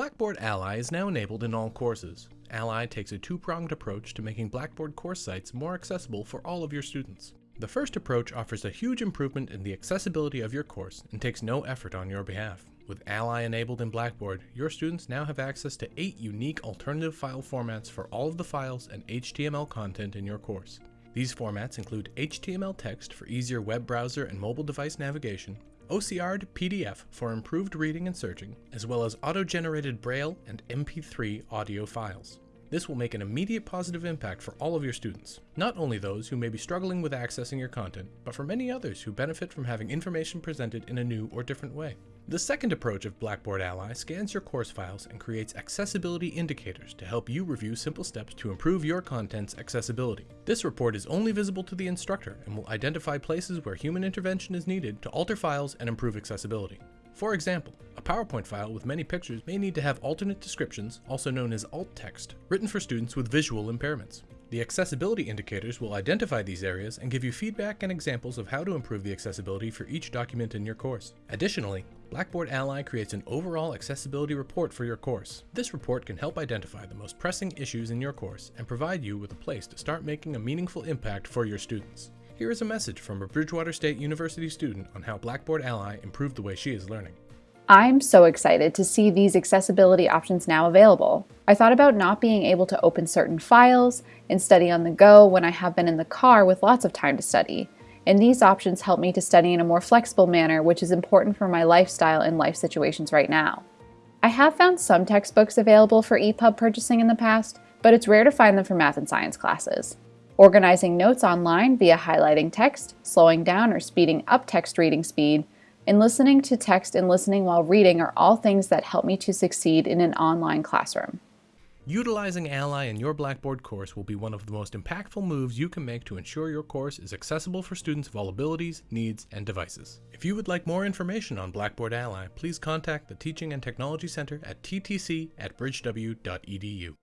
Blackboard Ally is now enabled in all courses. Ally takes a two-pronged approach to making Blackboard course sites more accessible for all of your students. The first approach offers a huge improvement in the accessibility of your course and takes no effort on your behalf. With Ally enabled in Blackboard, your students now have access to 8 unique alternative file formats for all of the files and HTML content in your course. These formats include HTML text for easier web browser and mobile device navigation, OCR'd PDF for improved reading and searching, as well as auto-generated Braille and MP3 audio files. This will make an immediate positive impact for all of your students, not only those who may be struggling with accessing your content, but for many others who benefit from having information presented in a new or different way. The second approach of Blackboard Ally scans your course files and creates accessibility indicators to help you review simple steps to improve your content's accessibility. This report is only visible to the instructor and will identify places where human intervention is needed to alter files and improve accessibility. For example, a PowerPoint file with many pictures may need to have alternate descriptions, also known as alt text, written for students with visual impairments. The accessibility indicators will identify these areas and give you feedback and examples of how to improve the accessibility for each document in your course. Additionally, Blackboard Ally creates an overall accessibility report for your course. This report can help identify the most pressing issues in your course and provide you with a place to start making a meaningful impact for your students. Here is a message from a Bridgewater State University student on how Blackboard Ally improved the way she is learning. I'm so excited to see these accessibility options now available. I thought about not being able to open certain files and study on the go when I have been in the car with lots of time to study and these options help me to study in a more flexible manner, which is important for my lifestyle and life situations right now. I have found some textbooks available for EPUB purchasing in the past, but it's rare to find them for math and science classes. Organizing notes online via highlighting text, slowing down or speeding up text reading speed, and listening to text and listening while reading are all things that help me to succeed in an online classroom. Utilizing Ally in your Blackboard course will be one of the most impactful moves you can make to ensure your course is accessible for students of all abilities, needs, and devices. If you would like more information on Blackboard Ally, please contact the Teaching and Technology Center at ttc at bridgew.edu.